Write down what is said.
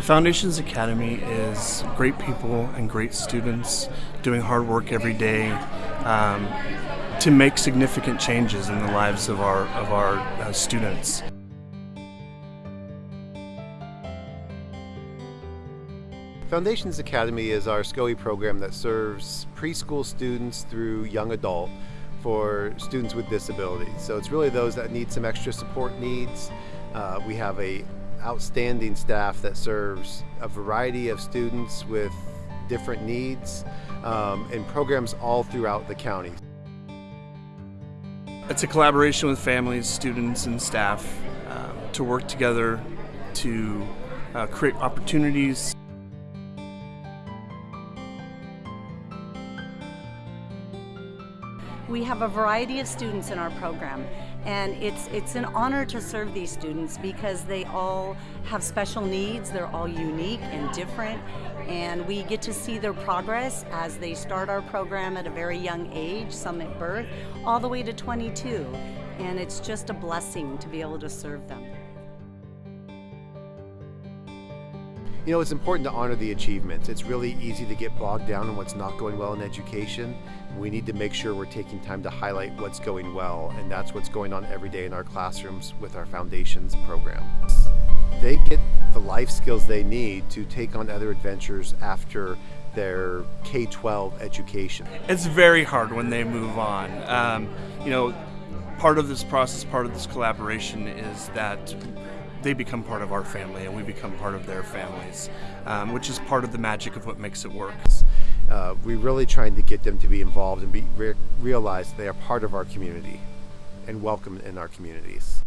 The Foundations Academy is great people and great students doing hard work every day um, to make significant changes in the lives of our, of our uh, students. Foundations Academy is our SCOE program that serves preschool students through young adult for students with disabilities. So it's really those that need some extra support needs. Uh, we have a outstanding staff that serves a variety of students with different needs um, and programs all throughout the county. It's a collaboration with families, students, and staff um, to work together to uh, create opportunities We have a variety of students in our program and it's it's an honor to serve these students because they all have special needs, they're all unique and different and we get to see their progress as they start our program at a very young age, some at birth, all the way to 22 and it's just a blessing to be able to serve them. You know, it's important to honor the achievements. It's really easy to get bogged down in what's not going well in education. We need to make sure we're taking time to highlight what's going well, and that's what's going on every day in our classrooms with our Foundations program. They get the life skills they need to take on other adventures after their K-12 education. It's very hard when they move on. Um, you know, part of this process, part of this collaboration is that they become part of our family and we become part of their families, um, which is part of the magic of what makes it work. Uh, we're really trying to get them to be involved and be re realize they are part of our community and welcome in our communities.